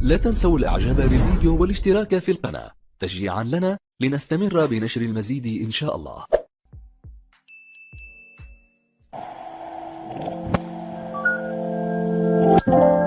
لا تنسوا الإعجاب بالفيديو والاشتراك في القناة تشجيعا لنا لنستمر بنشر المزيد إن شاء الله Taxi.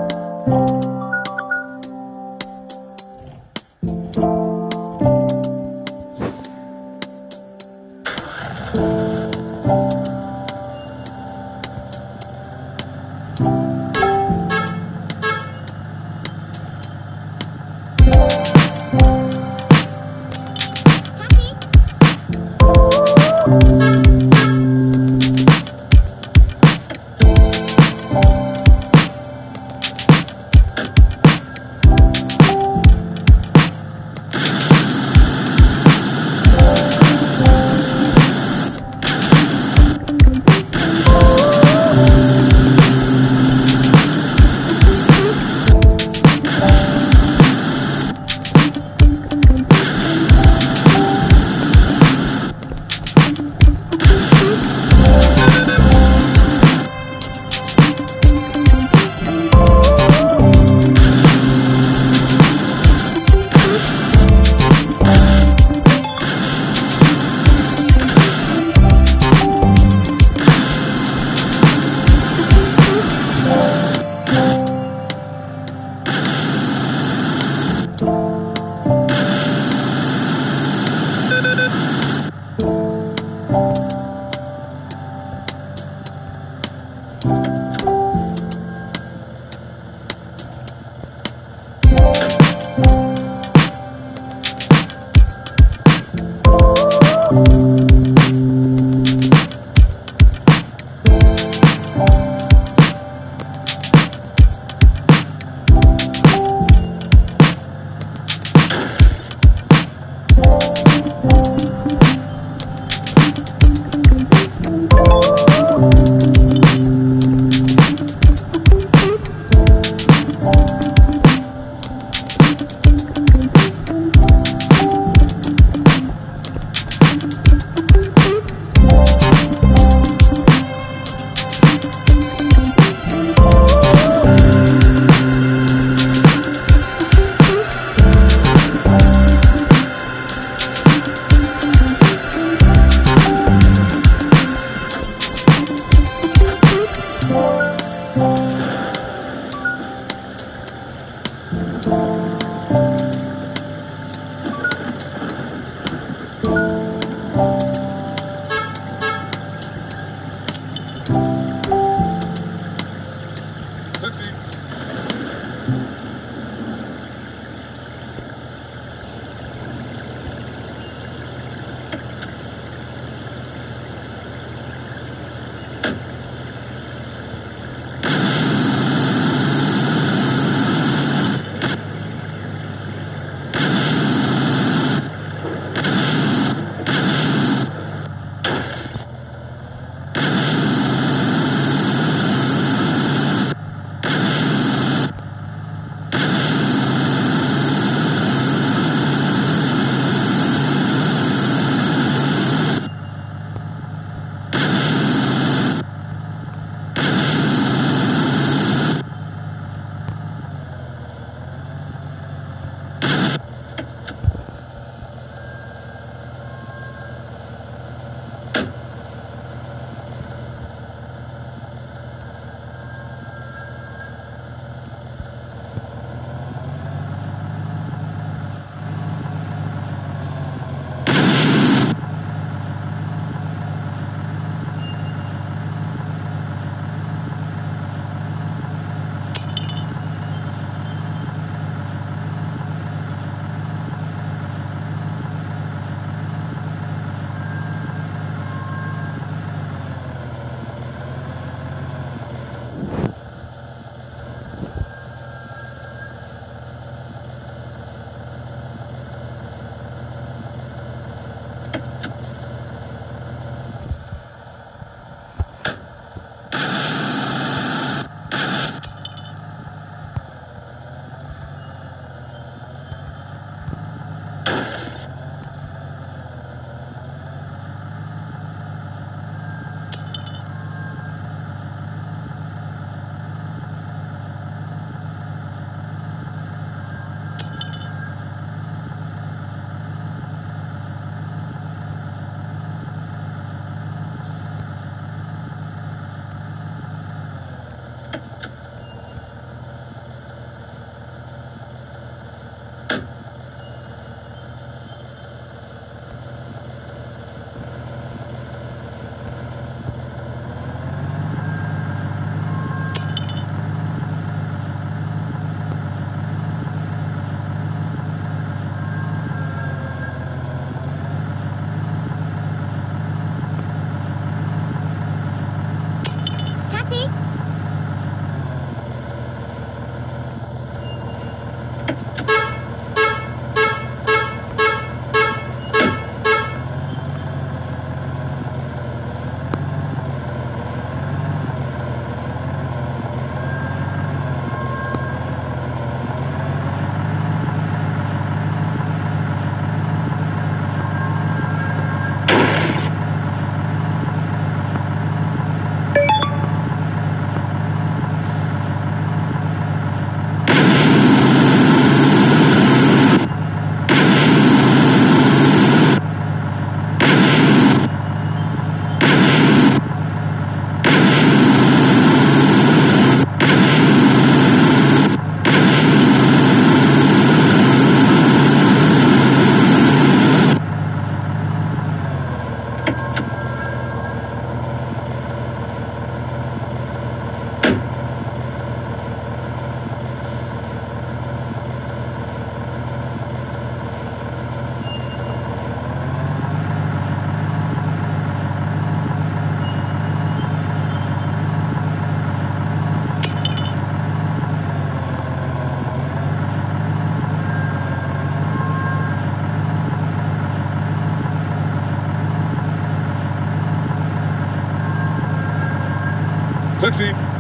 Click.